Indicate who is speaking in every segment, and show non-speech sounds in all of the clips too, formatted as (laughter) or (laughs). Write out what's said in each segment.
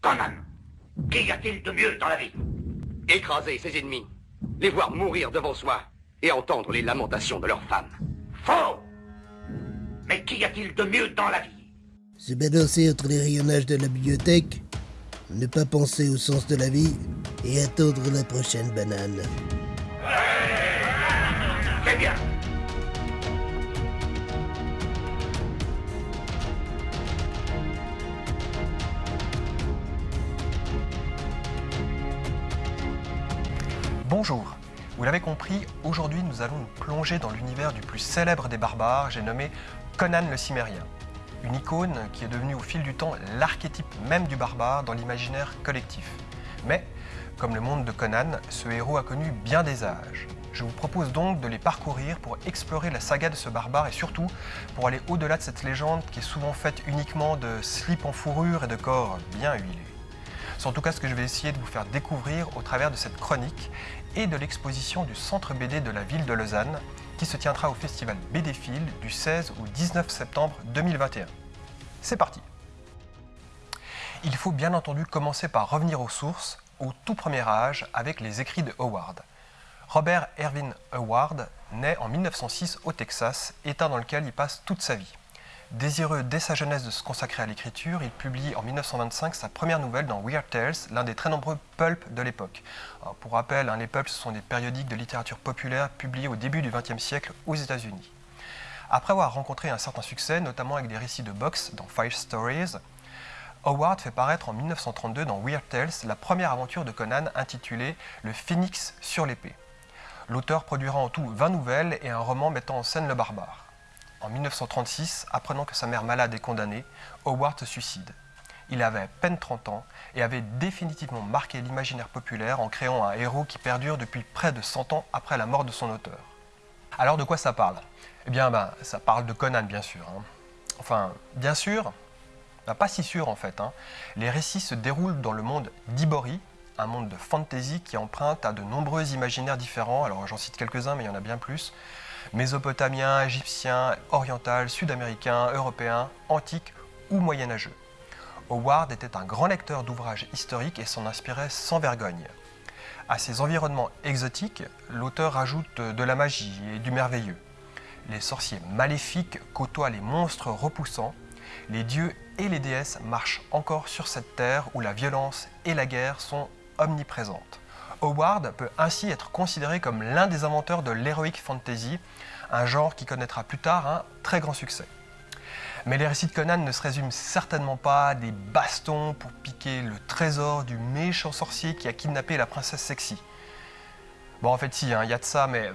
Speaker 1: Conan, qu'y a-t-il de mieux dans la vie
Speaker 2: Écraser ses ennemis, les voir mourir devant soi et entendre les lamentations de leurs femmes.
Speaker 1: Faux Mais qu'y a-t-il de mieux dans la vie
Speaker 3: Se balancer entre les rayonnages de la bibliothèque, ne pas penser au sens de la vie et attendre la prochaine banane.
Speaker 1: C'est bien
Speaker 4: Bonjour, vous l'avez compris, aujourd'hui nous allons nous plonger dans l'univers du plus célèbre des barbares, j'ai nommé Conan le Cimérien. Une icône qui est devenue au fil du temps l'archétype même du barbare dans l'imaginaire collectif. Mais, comme le monde de Conan, ce héros a connu bien des âges. Je vous propose donc de les parcourir pour explorer la saga de ce barbare et surtout pour aller au-delà de cette légende qui est souvent faite uniquement de slips en fourrure et de corps bien huilés. C'est en tout cas ce que je vais essayer de vous faire découvrir au travers de cette chronique et de l'exposition du Centre BD de la ville de Lausanne qui se tiendra au festival BDphile du 16 au 19 septembre 2021. C'est parti Il faut bien entendu commencer par revenir aux sources, au tout premier âge, avec les écrits de Howard. Robert Erwin Howard naît en 1906 au Texas, état dans lequel il passe toute sa vie. Désireux dès sa jeunesse de se consacrer à l'écriture, il publie en 1925 sa première nouvelle dans Weird Tales, l'un des très nombreux pulps de l'époque. Pour rappel, hein, les pulps sont des périodiques de littérature populaire publiés au début du XXe siècle aux États-Unis. Après avoir rencontré un certain succès, notamment avec des récits de boxe dans Five Stories, Howard fait paraître en 1932 dans Weird Tales la première aventure de Conan intitulée Le Phénix sur l'épée. L'auteur produira en tout 20 nouvelles et un roman mettant en scène le barbare. En 1936, apprenant que sa mère malade est condamnée, Howard se suicide. Il avait à peine 30 ans et avait définitivement marqué l'imaginaire populaire en créant un héros qui perdure depuis près de 100 ans après la mort de son auteur. Alors de quoi ça parle? Eh bien, ben, ça parle de Conan, bien sûr. Hein. Enfin, bien sûr, ben, pas si sûr en fait. Hein. Les récits se déroulent dans le monde d'Ibori, un monde de fantasy qui emprunte à de nombreux imaginaires différents. Alors j'en cite quelques-uns, mais il y en a bien plus mésopotamien, égyptien, oriental, sud-américain, européen, antique ou moyenâgeux. Howard était un grand lecteur d'ouvrages historiques et s'en inspirait sans vergogne. À ces environnements exotiques, l'auteur ajoute de la magie et du merveilleux. Les sorciers maléfiques côtoient les monstres repoussants, les dieux et les déesses marchent encore sur cette terre où la violence et la guerre sont omniprésentes. Howard peut ainsi être considéré comme l'un des inventeurs de l'heroic fantasy, un genre qui connaîtra plus tard un très grand succès. Mais les récits de Conan ne se résument certainement pas à des bastons pour piquer le trésor du méchant sorcier qui a kidnappé la princesse sexy. Bon, en fait, si, hein, il y a de ça, mais euh,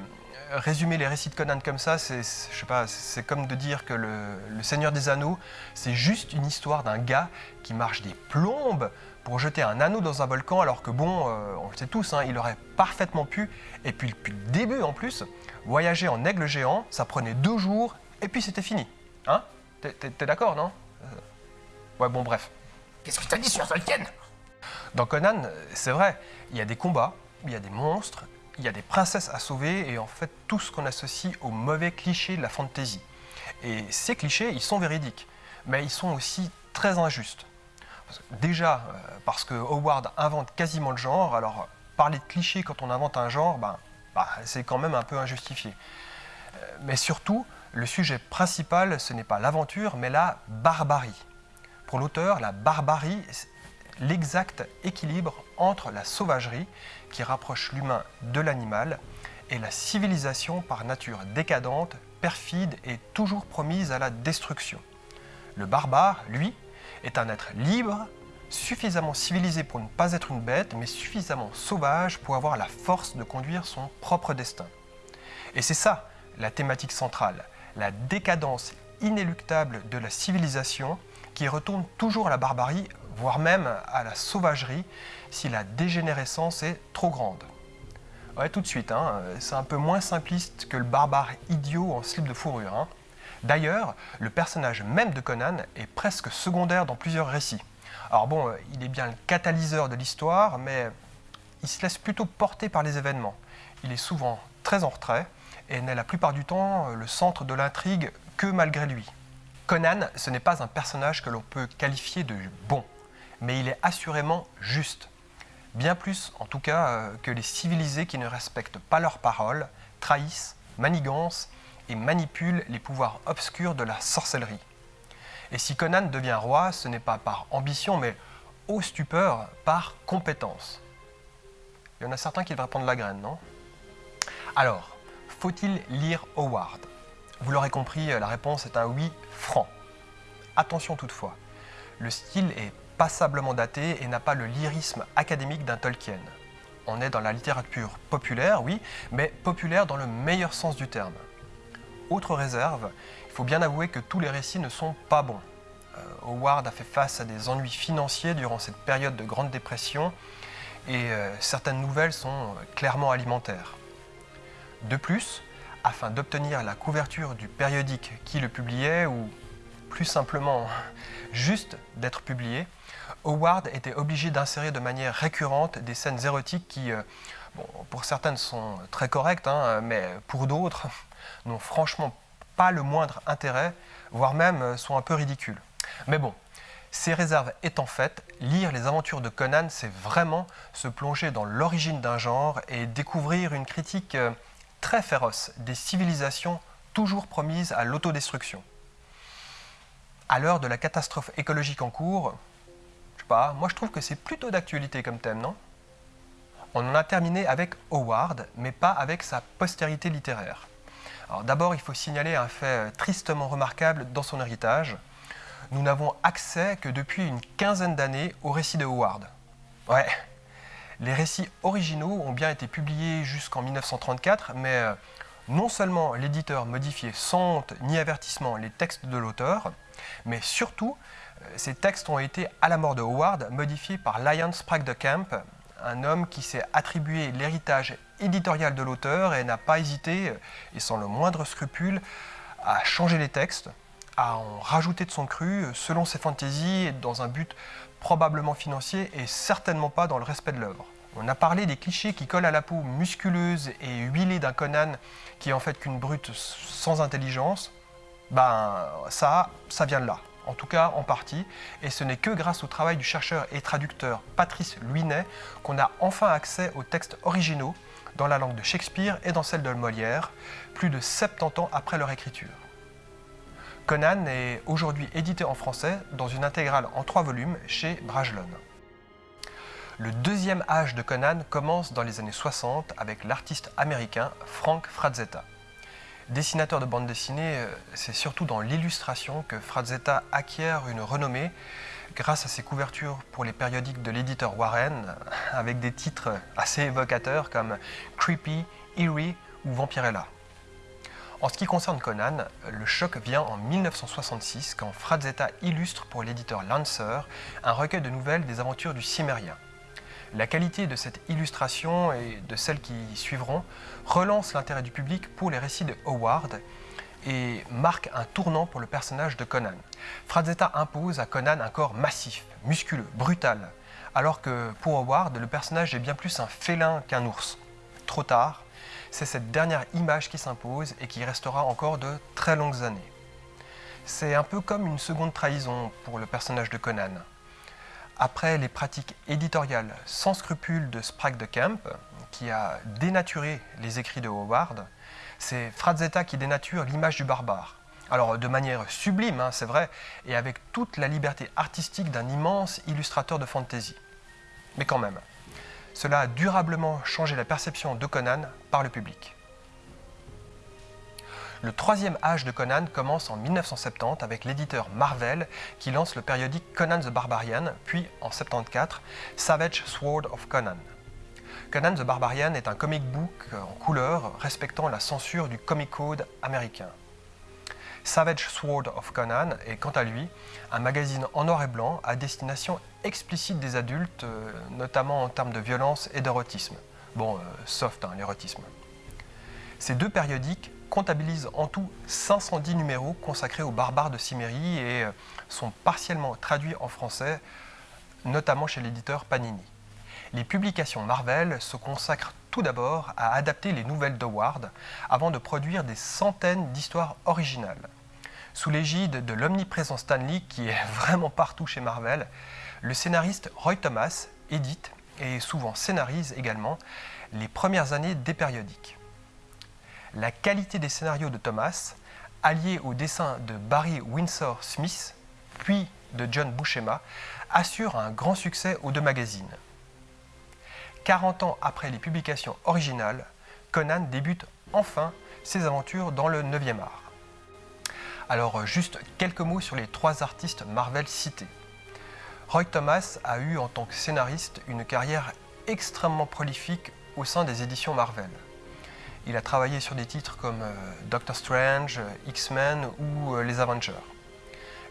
Speaker 4: résumer les récits de Conan comme ça, c'est comme de dire que le Seigneur des Anneaux, c'est juste une histoire d'un gars qui marche des plombes pour jeter un anneau dans un volcan, alors que bon, euh, on le sait tous, hein, il aurait parfaitement pu, et puis depuis le début en plus, voyager en aigle géant, ça prenait deux jours, et puis c'était fini. Hein? T'es d'accord, non? Euh, Ouais, bon, bref.
Speaker 1: Qu'est-ce que t'as dit sur Tolkien?
Speaker 4: Dans Conan, c'est vrai, il y a des combats, il y a des monstres, il y a des princesses à sauver, et en fait tout ce qu'on associe aux mauvais clichés de la fantasy. Et ces clichés, ils sont véridiques, mais ils sont aussi très injustes. Déjà, euh, parce que Howard invente quasiment le genre, alors parler de clichés quand on invente un genre, ben, bah, c'est quand même un peu injustifié. Euh, mais surtout, le sujet principal, ce n'est pas l'aventure, mais la barbarie. Pour l'auteur, la barbarie, l'exact équilibre entre la sauvagerie, qui rapproche l'humain de l'animal, et la civilisation par nature décadente, perfide et toujours promise à la destruction. Le barbare, lui, est un être libre, suffisamment civilisé pour ne pas être une bête, mais suffisamment sauvage pour avoir la force de conduire son propre destin. Et c'est ça la thématique centrale, la décadence inéluctable de la civilisation qui retourne toujours à la barbarie, voire même à la sauvagerie, si la dégénérescence est trop grande. Ouais, tout de suite, hein, c'est un peu moins simpliste que le barbare idiot en slip de fourrure. Hein. D'ailleurs, le personnage même de Conan est presque secondaire dans plusieurs récits. Alors bon, euh, il est bien le catalyseur de l'histoire, mais il se laisse plutôt porter par les événements. Il est souvent très en retrait et n'est la plupart du temps euh, le centre de l'intrigue que malgré lui. Conan, ce n'est pas un personnage que l'on peut qualifier de bon, mais il est assurément juste. Bien plus, en tout cas, euh, que les civilisés qui ne respectent pas leurs paroles, trahissent, manigancent et manipulent les pouvoirs obscurs de la sorcellerie. Et si Conan devient roi, ce n'est pas par ambition, mais au stupeur, par compétence. Il y en a certains qui devraient prendre la graine, non? Alors, faut-il lire Howard? Vous l'aurez compris, la réponse est un oui franc. Attention toutefois, le style est passablement daté et n'a pas le lyrisme académique d'un Tolkien. On est dans la littérature populaire, oui, mais populaire dans le meilleur sens du terme. Autre réserve, il faut bien avouer que tous les récits ne sont pas bons. Euh, Howard a fait face à des ennuis financiers durant cette période de grande dépression et euh, certaines nouvelles sont clairement alimentaires. De plus, afin d'obtenir la couverture du périodique qui le publiait, ou plus simplement (laughs) juste d'être publié, Howard était obligé d'insérer de manière récurrente des scènes érotiques qui, euh, pour certaines sont très correctes, hein, mais pour d'autres n'ont franchement pas le moindre intérêt, voire même euh, sont un peu ridicules. Mais bon, ces réserves étant faites, lire les aventures de Conan, c'est vraiment se plonger dans l'origine d'un genre et découvrir une critique euh, très féroce des civilisations toujours promises à l'autodestruction. À l'heure de la catastrophe écologique en cours, je sais pas, moi je trouve que c'est plutôt d'actualité comme thème, non? On en a terminé avec Howard, mais pas avec sa postérité littéraire. D'abord, il faut signaler un fait tristement remarquable dans son héritage. Nous n'avons accès que depuis une quinzaine d'années au récit de Howard. Ouais, les récits originaux ont bien été publiés jusqu'en 1934, mais euh, non seulement l'éditeur modifiait sans honte ni avertissement les textes de l'auteur, mais surtout, euh, ces textes ont été, à la mort de Howard, modifiés par Lyon Sprague de Camp, un homme qui s'est attribué l'héritage éditorial de l'auteur et n'a pas hésité, et sans le moindre scrupule, à changer les textes, à en rajouter de son cru selon ses fantaisies dans un but probablement financier et certainement pas dans le respect de l'œuvre. On a parlé des clichés qui collent à la peau musculeuse et huilée d'un Conan qui est en fait qu'une brute sans intelligence. Ben ça, ça vient de là, en tout cas en partie, et ce n'est que grâce au travail du chercheur et traducteur Patrice Luinet qu'on a enfin accès aux textes originaux dans la langue de Shakespeare et dans celle de Molière, plus de 70 ans après leur écriture. Conan est aujourd'hui édité en français dans une intégrale en trois volumes chez Brajlon. Le deuxième âge de Conan commence dans les années 60 avec l'artiste américain Frank Frazetta. Dessinateur de bande dessinée, euh, c'est surtout dans l'illustration que Frazetta acquiert une renommée grâce à ses couvertures pour les périodiques de l'éditeur Warren, avec des titres assez évocateurs comme Creepy, Eerie ou Vampirella. En ce qui concerne Conan, le choc vient en 1966 quand Frazetta illustre pour l'éditeur Lancer un recueil de nouvelles des aventures du Cimérien. La qualité de cette illustration et de celles qui suivront relance l'intérêt du public pour les récits de Howard et marque un tournant pour le personnage de Conan. Frazetta impose à Conan un corps massif, musculeux, brutal, alors que pour Howard, le personnage est bien plus un félin qu'un ours. Trop tard, c'est cette dernière image qui s'impose et qui restera encore de très longues années. C'est un peu comme une seconde trahison pour le personnage de Conan. Après les pratiques éditoriales sans scrupules de Sprague de Camp, qui a dénaturé les écrits de Howard, c'est Frazetta qui dénature l'image du barbare. Alors de manière sublime, hein, c'est vrai, et avec toute la liberté artistique d'un immense illustrateur de fantasy. Mais quand même, cela a durablement changé la perception de Conan par le public. Le troisième âge de Conan commence en 1970 avec l'éditeur Marvel qui lance le périodique Conan the Barbarian, puis en 1974 Savage Sword of Conan. Conan the Barbarian est un comic book en couleur respectant la censure du Comic Code américain. Savage Sword of Conan est quant à lui un magazine en noir et blanc à destination explicite des adultes, euh, notamment en termes de violence et d'érotisme. Bon, euh, soft, hein, l'érotisme. Ces deux périodiques comptabilisent en tout 510 numéros consacrés aux barbares de Cimmérie et euh, sont partiellement traduits en français, notamment chez l'éditeur Panini. Les publications Marvel se consacrent tout d'abord à adapter les nouvelles d'Howard avant de produire des centaines d'histoires originales. Sous l'égide de l'omniprésent Stan Lee, qui est (laughs) vraiment partout chez Marvel, le scénariste Roy Thomas édite et souvent scénarise également les premières années des périodiques. La qualité des scénarios de Thomas, alliée au dessin de Barry Windsor Smith, puis de John Buscema, assure un grand succès aux deux magazines. 40 ans après les publications originales, Conan débute enfin ses aventures dans le 9e art. Alors juste quelques mots sur les trois artistes Marvel cités. Roy Thomas a eu en tant que scénariste une carrière extrêmement prolifique au sein des éditions Marvel. Il a travaillé sur des titres comme euh, Doctor Strange, X-Men ou euh, Les Avengers.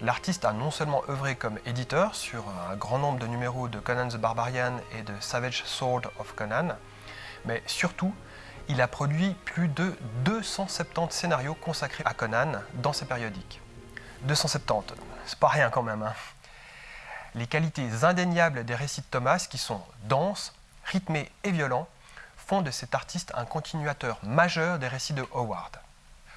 Speaker 4: L'artiste a non seulement œuvré comme éditeur sur un grand nombre de numéros de Conan the Barbarian et de Savage Sword of Conan, mais surtout, il a produit plus de 270 scénarios consacrés à Conan dans ses périodiques. 270, c'est pas rien quand même. Hein. Les qualités indéniables des récits de Thomas, qui sont denses, rythmés et violents, font de cet artiste un continuateur majeur des récits de Howard.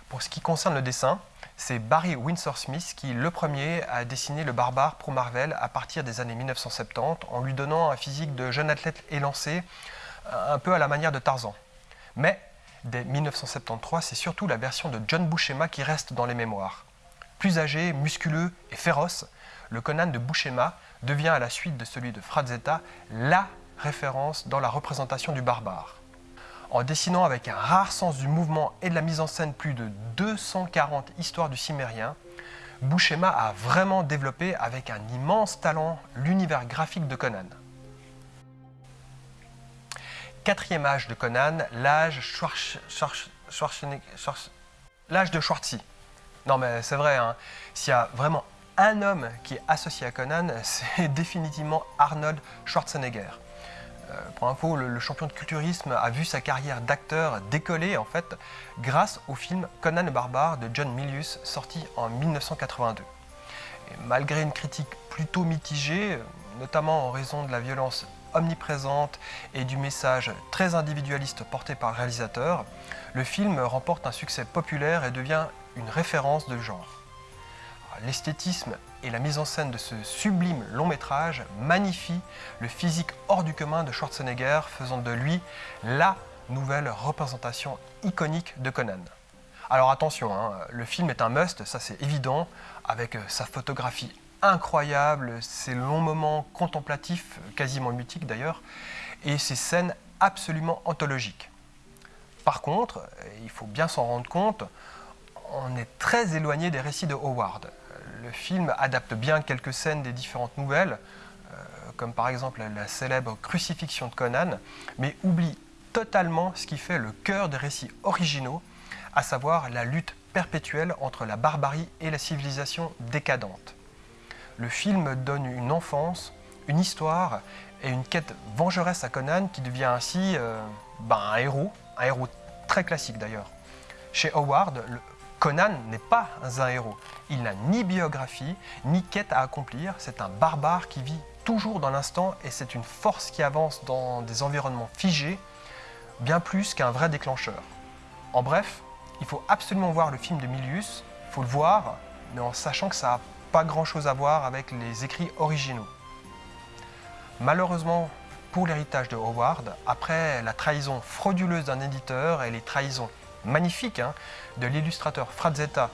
Speaker 4: Pour ce qui concerne le dessin, c'est Barry Windsor Smith qui, le premier, a dessiné le barbare pour Marvel à partir des années 1970 en lui donnant un physique de jeune athlète élancé, un peu à la manière de Tarzan. Mais dès 1973, c'est surtout la version de John Buscema qui reste dans les mémoires. Plus âgé, musculeux et féroce, le Conan de Buscema devient à la suite de celui de Frazetta la référence dans la représentation du barbare. En dessinant avec un rare sens du mouvement et de la mise en scène plus de 240 histoires du cimérien, Buscema a vraiment développé avec un immense talent l'univers graphique de Conan. Quatrième âge de Conan, l'âge l'âge de Schwarzy. Non mais c'est vrai, hein. s'il y a vraiment un homme qui est associé à Conan, (laughs) c'est définitivement Arnold Schwarzenegger. Euh, pour info, le, champion de culturisme a vu sa carrière d'acteur décoller en fait grâce au film Conan le barbare de John Milius sorti en 1982. malgré une critique plutôt mitigée, notamment en raison de la violence omniprésente et du message très individualiste porté par le réalisateur, le film remporte un succès populaire et devient une référence de genre. L'esthétisme et la mise en scène de ce sublime long métrage magnifient le physique hors du commun de Schwarzenegger, faisant de lui la nouvelle représentation iconique de Conan. Alors attention, hein, le film est un must, ça c'est évident, avec sa photographie incroyable, ces longs moments contemplatifs, quasiment mythiques d'ailleurs, et ces scènes absolument anthologiques. Par contre, il faut bien s'en rendre compte, on est très éloigné des récits de Howard. Le film adapte bien quelques scènes des différentes nouvelles, euh, comme par exemple la célèbre crucifixion de Conan, mais oublie totalement ce qui fait le cœur des récits originaux, à savoir la lutte perpétuelle entre la barbarie et la civilisation décadente le film donne une enfance, une histoire et une quête vengeresse à Conan qui devient ainsi euh, ben, un héros, un héros très classique d'ailleurs. Chez Howard, Conan n'est pas un héros. Il n'a ni biographie, ni quête à accomplir. C'est un barbare qui vit toujours dans l'instant et c'est une force qui avance dans des environnements figés, bien plus qu'un vrai déclencheur. En bref, il faut absolument voir le film de Milius, il faut le voir, mais en sachant que ça a pas grand-chose à voir avec les écrits originaux. Malheureusement pour l'héritage de Howard, après la trahison frauduleuse d'un éditeur et les trahisons magnifiques hein, de l'illustrateur Frazetta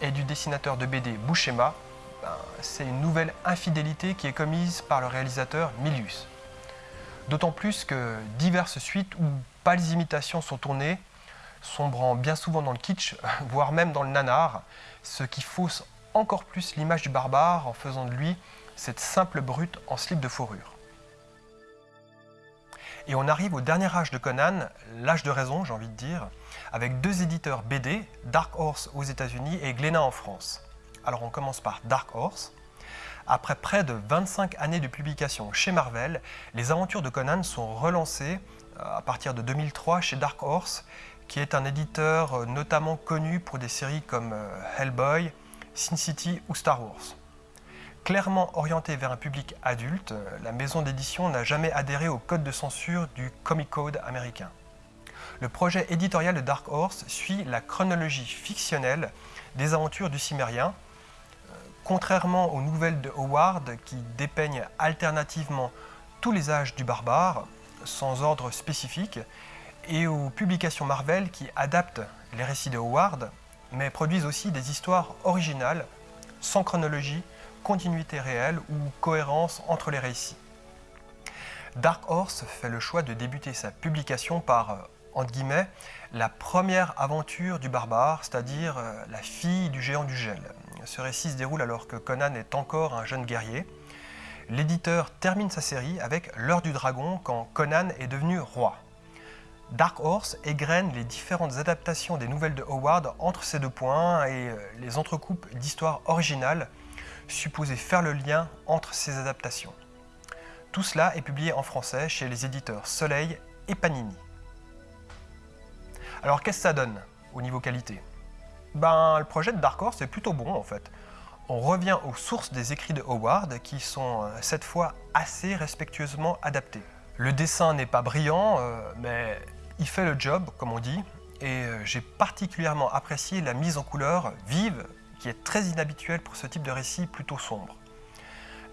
Speaker 4: et du dessinateur de BD Buscema, ben, c'est une nouvelle infidélité qui est commise par le réalisateur Milius. D'autant plus que diverses suites ou pâles imitations sont tournées, sombrant bien souvent dans le kitsch, (laughs) voire même dans le nanar, ce qui fausse encore plus l'image du barbare en faisant de lui cette simple brute en slip de fourrure. Et on arrive au dernier âge de Conan, l'âge de raison j'ai envie de dire, avec deux éditeurs BD, Dark Horse aux États-Unis et Glénat en France. Alors on commence par Dark Horse. Après près de 25 années de publication chez Marvel, les aventures de Conan sont relancées euh, à partir de 2003 chez Dark Horse, qui est un éditeur euh, notamment connu pour des séries comme euh, Hellboy, Sin City ou Star Wars. Clairement orientée vers un public adulte, la maison d'édition n'a jamais adhéré au code de censure du Comic Code américain. Le projet éditorial de Dark Horse suit la chronologie fictionnelle des aventures du Cimérien. Contrairement aux nouvelles de Howard qui dépeignent alternativement tous les âges du barbare, sans ordre spécifique, et aux publications Marvel qui adaptent les récits de Howard, mais produisent aussi des histoires originales, sans chronologie, continuité réelle ou cohérence entre les récits. Dark Horse fait le choix de débuter sa publication par, euh, entre guillemets, la première aventure du barbare, c'est-à-dire euh, la fille du géant du gel. Ce récit se déroule alors que Conan est encore un jeune guerrier. L'éditeur termine sa série avec L'heure du dragon quand Conan est devenu roi. Dark Horse égrène les différentes adaptations des nouvelles de Howard entre ces deux points et euh, les entrecoupes d'histoires originales supposées faire le lien entre ces adaptations. Tout cela est publié en français chez les éditeurs Soleil et Panini. Alors qu'est-ce que ça donne au niveau qualité? Ben le projet de Dark Horse est plutôt bon en fait. On revient aux sources des écrits de Howard qui sont euh, cette fois assez respectueusement adaptés. Le dessin n'est pas brillant, euh, mais il fait le job, comme on dit, et euh, j'ai particulièrement apprécié la mise en couleur vive, qui est très inhabituelle pour ce type de récit plutôt sombre.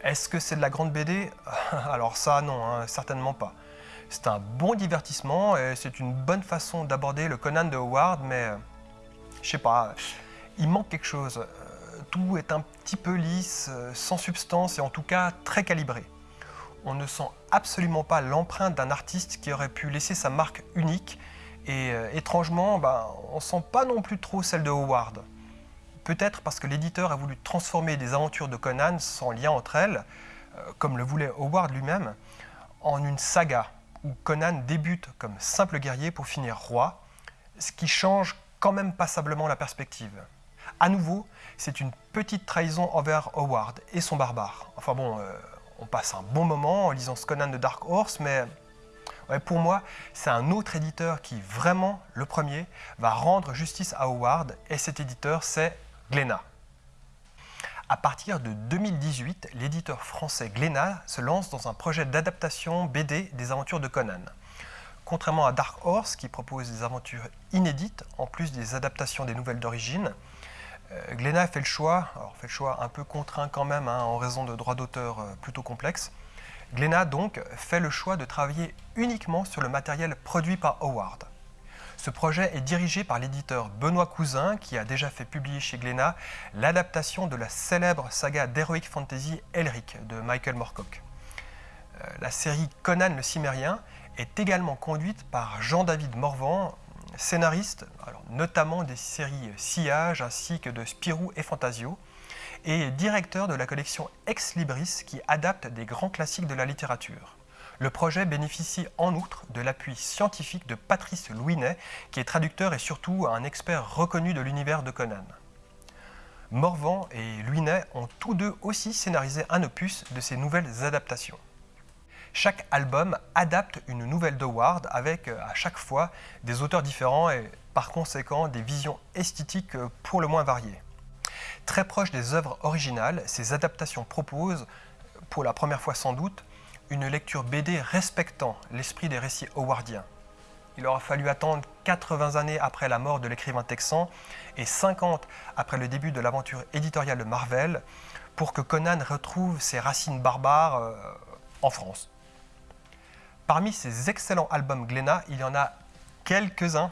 Speaker 4: Est-ce que c'est de la grande BD (laughs) Alors ça, non, hein, certainement pas. C'est un bon divertissement et c'est une bonne façon d'aborder le Conan de Howard, mais euh, je sais pas, il manque quelque chose. Euh, tout est un petit peu lisse, sans substance et en tout cas très calibré on ne sent absolument pas l'empreinte d'un artiste qui aurait pu laisser sa marque unique et euh, étrangement, bah, on sent pas non plus trop celle de Howard. Peut-être parce que l'éditeur a voulu transformer des aventures de Conan sans lien entre elles, euh, comme le voulait Howard lui-même, en une saga où Conan débute comme simple guerrier pour finir roi, ce qui change quand même passablement la perspective. À nouveau, c'est une petite trahison envers Howard et son barbare. Enfin bon, euh, on passe un bon moment en lisant ce Conan de Dark Horse, mais pour moi, c'est un autre éditeur qui, vraiment, le premier, va rendre justice à Howard, et cet éditeur, c'est Glénat. À partir de 2018, l'éditeur français Glénat se lance dans un projet d'adaptation BD des aventures de Conan. Contrairement à Dark Horse, qui propose des aventures inédites, en plus des adaptations des nouvelles d'origine, euh, Glénat fait le choix, alors fait le choix un peu contraint quand même hein, en raison de droits d'auteur euh, plutôt complexes. Glénat donc fait le choix de travailler uniquement sur le matériel produit par Howard. Ce projet est dirigé par l'éditeur Benoît Cousin qui a déjà fait publier chez Glénat l'adaptation de la célèbre saga d'Heroic Fantasy Elric de Michael Moorcock. Euh, la série Conan le Cimérien est également conduite par Jean-David Morvan, scénariste, notamment des séries Sillage ainsi que de Spirou et Fantasio, et directeur de la collection Ex Libris qui adapte des grands classiques de la littérature. Le projet bénéficie en outre de l'appui scientifique de Patrice Louinet, qui est traducteur et surtout un expert reconnu de l'univers de Conan. Morvan et Louinet ont tous deux aussi scénarisé un opus de ces nouvelles adaptations. Chaque album adapte une nouvelle d'Howard avec euh, à chaque fois des auteurs différents et par conséquent des visions esthétiques euh, pour le moins variées. Très proches des œuvres originales, ces adaptations proposent, pour la première fois sans doute, une lecture BD respectant l'esprit des récits howardiens. Il aura fallu attendre 80 années après la mort de l'écrivain texan et 50 après le début de l'aventure éditoriale de Marvel pour que Conan retrouve ses racines barbares euh, en France. Parmi ces excellents albums Glénat, il y en a quelques-uns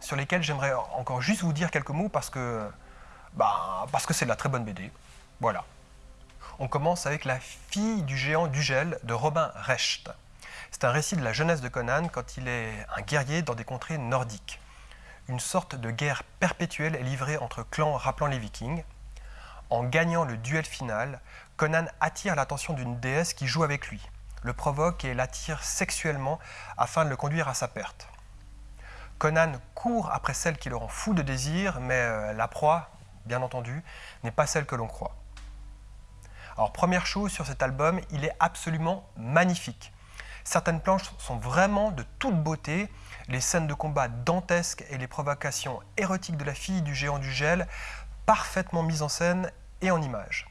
Speaker 4: sur lesquels j'aimerais encore juste vous dire quelques mots parce que bah, parce que c'est de la très bonne BD. Voilà. On commence avec La fille du géant du gel de Robin Recht. C'est un récit de la jeunesse de Conan quand il est un guerrier dans des contrées nordiques. Une sorte de guerre perpétuelle est livrée entre clans rappelant les vikings. En gagnant le duel final, Conan attire l'attention d'une déesse qui joue avec lui le provoque et l'attire sexuellement afin de le conduire à sa perte. Conan court après celle qui le rend fou de désir, mais euh, la proie, bien entendu, n'est pas celle que l'on croit. Alors première chose sur cet album, il est absolument magnifique. Certaines planches sont vraiment de toute beauté, les scènes de combat dantesques et les provocations érotiques de la fille du géant du gel, parfaitement mises en scène et en images.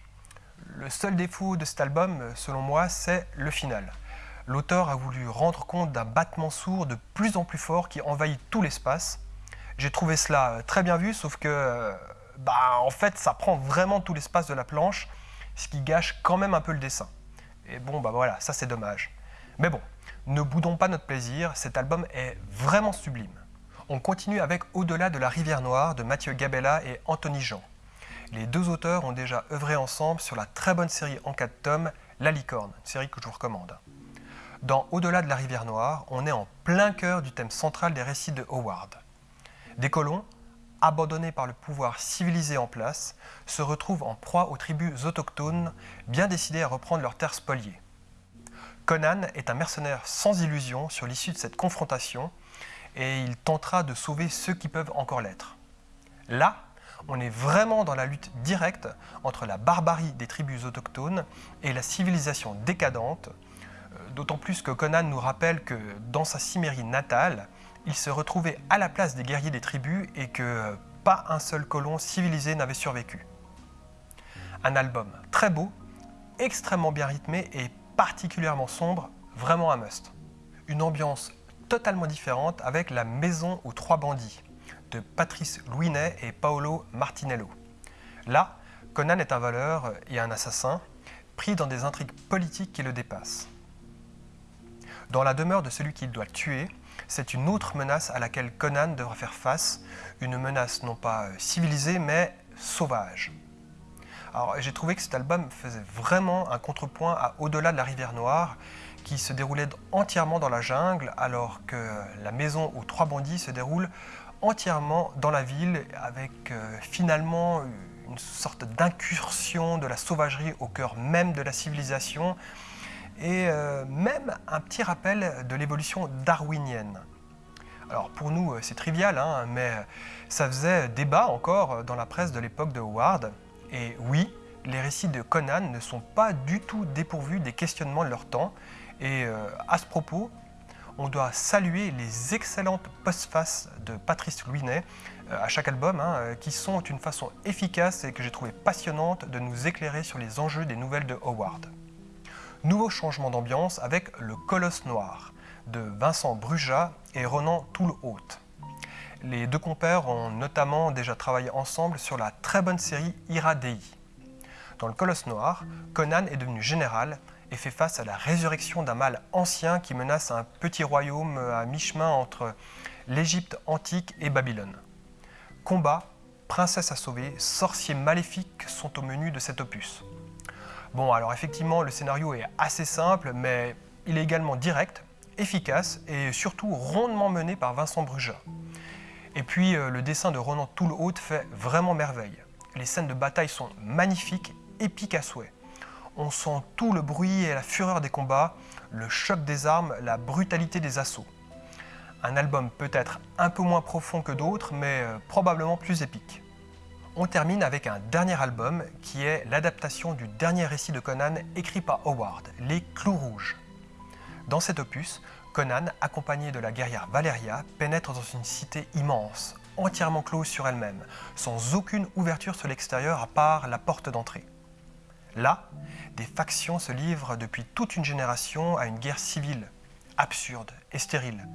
Speaker 4: Le seul défaut de cet album, selon moi, c'est le final. L'auteur a voulu rendre compte d'un battement sourd de plus en plus fort qui envahit tout l'espace. J'ai trouvé cela très bien vu, sauf que, bah en fait ça prend vraiment tout l'espace de la planche, ce qui gâche quand même un peu le dessin. Et bon bah voilà, ça c'est dommage. Mais bon, ne boudons pas notre plaisir, cet album est vraiment sublime. On continue avec Au-delà de la rivière noire de Mathieu Gabella et Anthony Jean. Les deux auteurs ont déjà œuvré ensemble sur la très bonne série en 4 tomes La Licorne, une série que je vous recommande. Dans Au-delà de la rivière noire, on est en plein cœur du thème central des récits de Howard. Des colons, abandonnés par le pouvoir civilisé en place, se retrouvent en proie aux tribus autochtones, bien décidées à reprendre leurs terres spoliées. Conan est un mercenaire sans illusion sur l'issue de cette confrontation et il tentera de sauver ceux qui peuvent encore l'être. Là, on est vraiment dans la lutte directe entre la barbarie des tribus autochtones et la civilisation décadente, euh, d'autant plus que Conan nous rappelle que dans sa Cimérie natale, il se retrouvait à la place des guerriers des tribus et que pas un seul colon civilisé n'avait survécu. Un album très beau, extrêmement bien rythmé et particulièrement sombre, vraiment un must. Une ambiance totalement différente avec La Maison aux Trois Bandits de Patrice Louinet et Paolo Martinello. Là, Conan est un voleur et un assassin, pris dans des intrigues politiques qui le dépassent. Dans la demeure de celui qu'il doit tuer, c'est une autre menace à laquelle Conan devra faire face, une menace non pas civilisée mais sauvage. Alors j'ai trouvé que cet album faisait vraiment un contrepoint à Au-delà de la rivière Noire, qui se déroulait entièrement dans la jungle, alors que la maison aux trois bandits se déroule entièrement dans la ville, avec euh, finalement une sorte d'incursion de la sauvagerie au cœur même de la civilisation, et euh, même un petit rappel de l'évolution darwinienne. Alors pour nous euh, c'est trivial, hein, mais ça faisait débat encore dans la presse de l'époque de Howard, et oui, les récits de Conan ne sont pas du tout dépourvus des questionnements de leur temps, et euh, à ce propos, on doit saluer les excellentes postfaces de Patrice Louinet euh, à chaque album, hein, euh, qui sont une façon efficace et que j'ai trouvé passionnante de nous éclairer sur les enjeux des nouvelles de Howard. Nouveau changement d'ambiance avec Le Colosse Noir de Vincent Brujat et Ronan Toulhaute. Les deux compères ont notamment déjà travaillé ensemble sur la très bonne série Ira Dei. Dans Le Colosse Noir, Conan est devenu général et fait face à la résurrection d'un mal ancien qui menace un petit royaume à mi-chemin entre l'Égypte antique et Babylone. Combat, princesse à sauver, sorciers maléfiques sont au menu de cet opus. Bon, alors effectivement, le scénario est assez simple, mais il est également direct, efficace et surtout rondement mené par Vincent Brujat. Et puis, euh, le dessin de Ronan Toulhaute fait vraiment merveille. Les scènes de bataille sont magnifiques, épiques à souhait on sent tout le bruit et la fureur des combats, le choc des armes, la brutalité des assauts. Un album peut-être un peu moins profond que d'autres, mais euh, probablement plus épique. On termine avec un dernier album qui est l'adaptation du dernier récit de Conan écrit par Howard, Les Clous Rouges. Dans cet opus, Conan, accompagné de la guerrière Valeria, pénètre dans une cité immense, entièrement close sur elle-même, sans aucune ouverture sur l'extérieur à part la porte d'entrée. Là, des factions se livrent depuis toute une génération à une guerre civile, absurde et stérile,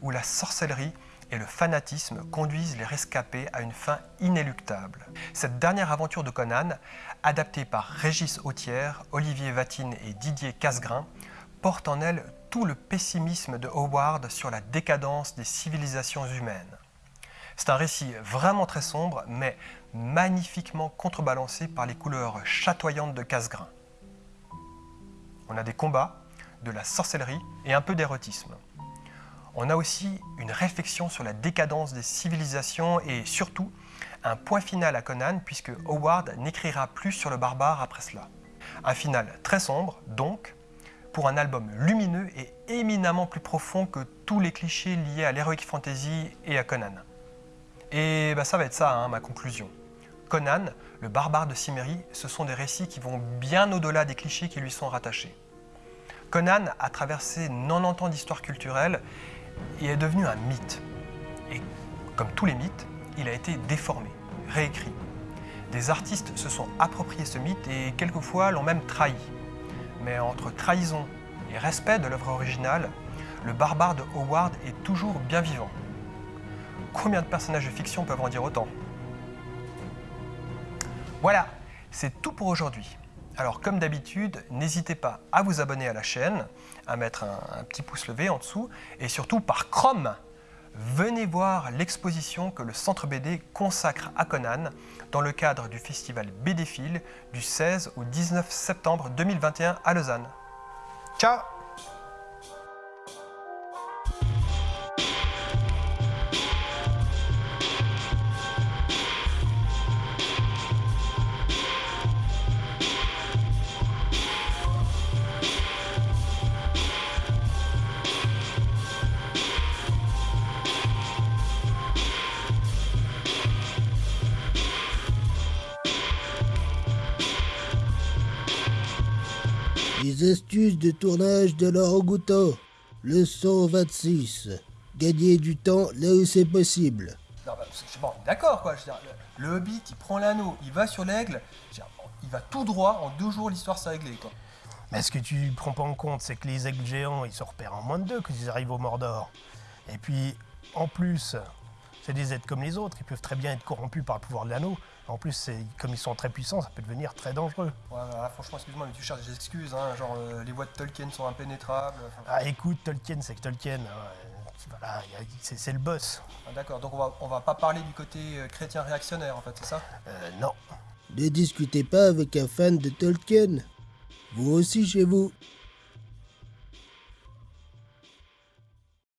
Speaker 4: où la sorcellerie et le fanatisme conduisent les rescapés à une fin inéluctable. Cette dernière aventure de Conan, adaptée par Régis Autière, Olivier Vatine et Didier Casgrain, porte en elle tout le pessimisme de Howard sur la décadence des civilisations humaines. C'est un récit vraiment très sombre, mais magnifiquement contrebalancé par les couleurs chatoyantes de Casgrain. On a des combats, de la sorcellerie et un peu d'érotisme. On a aussi une réflexion sur la décadence des civilisations et surtout un point final à Conan puisque Howard n'écrira plus sur le barbare après cela. Un final très sombre, donc, pour un album lumineux et éminemment plus profond que tous les clichés liés à l'heroic fantasy et à Conan. Et bah, ça va être ça, hein, ma conclusion. Conan, le barbare de Cimmérie, ce sont des récits qui vont bien au-delà des clichés qui lui sont rattachés. Conan a traversé 90 ans d'histoire culturelle et est devenu un mythe. Et comme tous les mythes, il a été déformé, réécrit. Des artistes se sont appropriés ce mythe et quelquefois l'ont même trahi. Mais entre trahison et respect de l'œuvre originale, le barbare de Howard est toujours bien vivant. Combien de personnages de fiction peuvent en dire autant? Voilà, c'est tout pour aujourd'hui. Alors comme d'habitude, n'hésitez pas à vous abonner à la chaîne, à mettre un, petit pouce levé en dessous, et surtout par Chrome, venez voir l'exposition que le Centre BD consacre à Conan dans le cadre du festival BDphile du 16 au 19 septembre 2021 à Lausanne. Ciao
Speaker 3: Les astuces de tournage de l'orangoutan. Leçon 26. Gagner du temps là où c'est possible.
Speaker 4: Non, bah, c'est- bon, d'accord quoi. je veux dire, le, le Hobbit, il prend l'anneau, il va sur l'aigle, je il va tout droit, en deux jours l'histoire s'est réglée quoi.
Speaker 5: Mais ce que tu prends pas en compte, c'est que les aigles géants, ils se repèrent en moins de deux quand ils arrivent au Mordor. Et puis, en plus, c'est des êtres comme les autres, ils peuvent très bien être corrompus par le pouvoir de l'anneau. En plus, c'est- comme ils sont très puissants, ça peut devenir très dangereux.
Speaker 4: Ouais, voilà, franchement, excuse-moi, mais tu cherches des excuses, hein, genre euh, les voies de Tolkien sont impénétrables. enfin,
Speaker 5: Ah, écoute, Tolkien, c'est que Tolkien, hein, voilà, a- c'est c'est le boss.
Speaker 4: ah, d'accord, donc on va, on va pas parler du côté euh, chrétien réactionnaire en fait, c'est ça?
Speaker 5: Euh, non.
Speaker 3: Ne discutez pas avec un fan de Tolkien. Vous aussi chez vous.